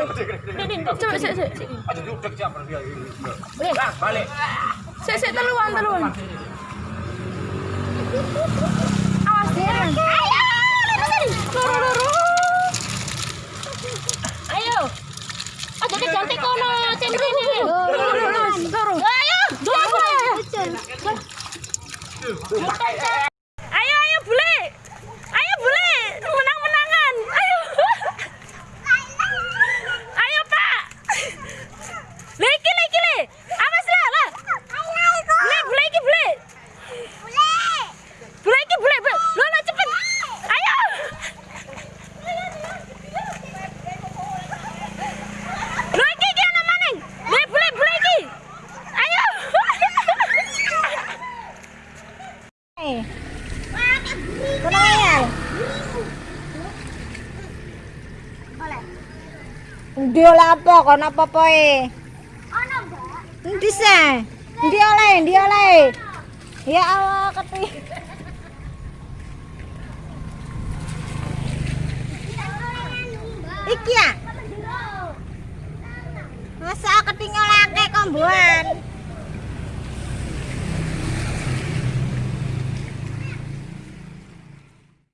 Coba sik sik. Aja duduk. Nah, balik. Sik sik teluan teluan. Awas dia. Ayo, loro loro. Ayo. Aja dek ganti kono ini. Loro. Ayo, dua? Ayo Ndi oleh apa kono apa-apa e? Ndi se? Ndi oleh, ndi oleh. Ya Allah, keti. Iki ya?